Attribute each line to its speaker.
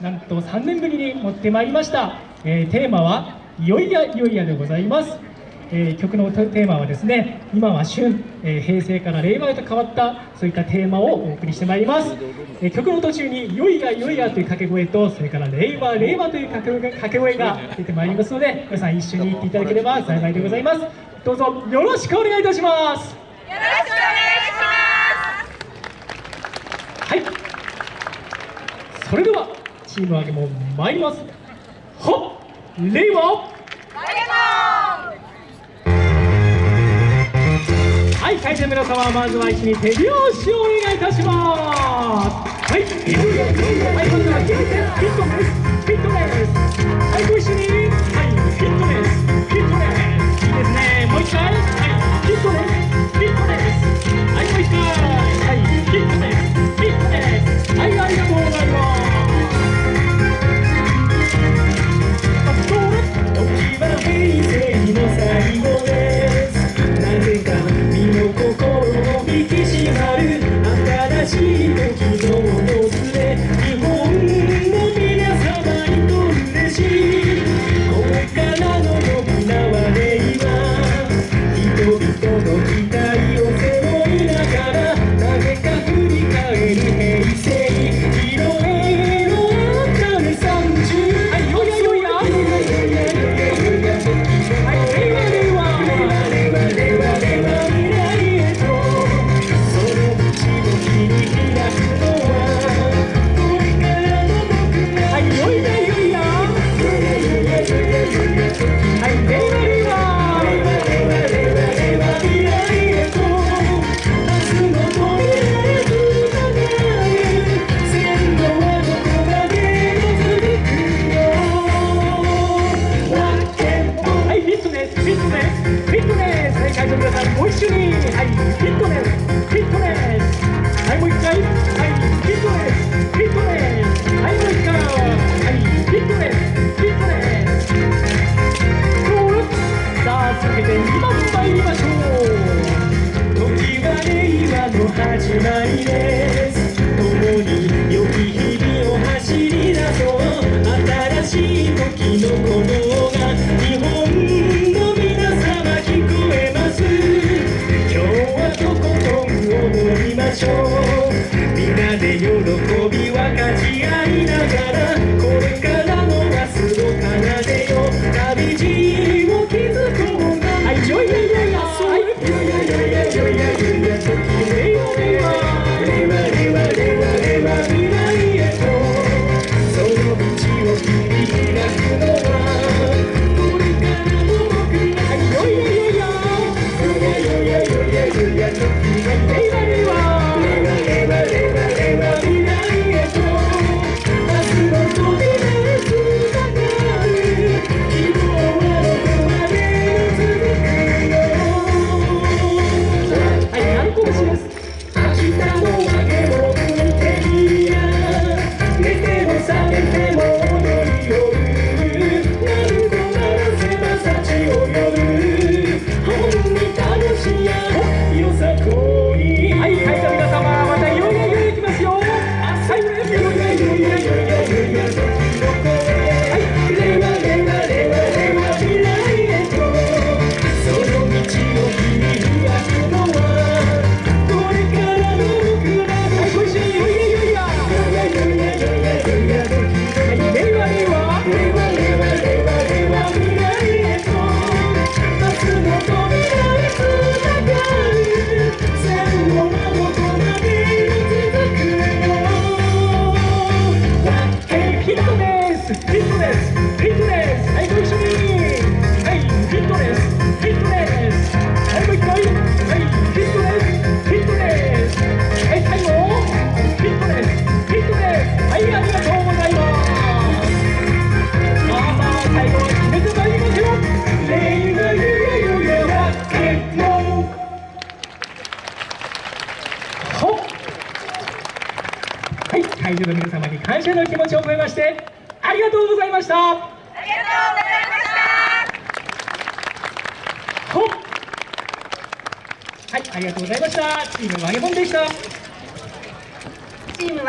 Speaker 1: なんと3年ぶりに持ってまいりました、えー、テーマは「いよいやいよいや」でございます、えー、曲のテーマはですね「今は旬、えー、平成から令和へと変わった」そういったテーマをお送りしてまいります、えー、曲の途中に「いよいやいよいや」という掛け声とそれから「令和令和」という掛け声が出てまいりますので皆さん一緒に行っていただければ幸いでございます。どうぞよろしくお願いいたします。
Speaker 2: よろしくお願いします。
Speaker 1: はい。それではチーム上げも参りますほっはい、会場の皆様、まずは一緒に手拍子をお願いいたします。はい、はい、それでは、ピットです。ピットです。Não você é me no conozco. Chicago vaquero. はい会場の皆様に感謝の気持ちを込めましてありがとうございました。
Speaker 2: ありがとう。ございました
Speaker 1: はいありがとうございました。チームワゲボンでした。
Speaker 2: チームワゲボン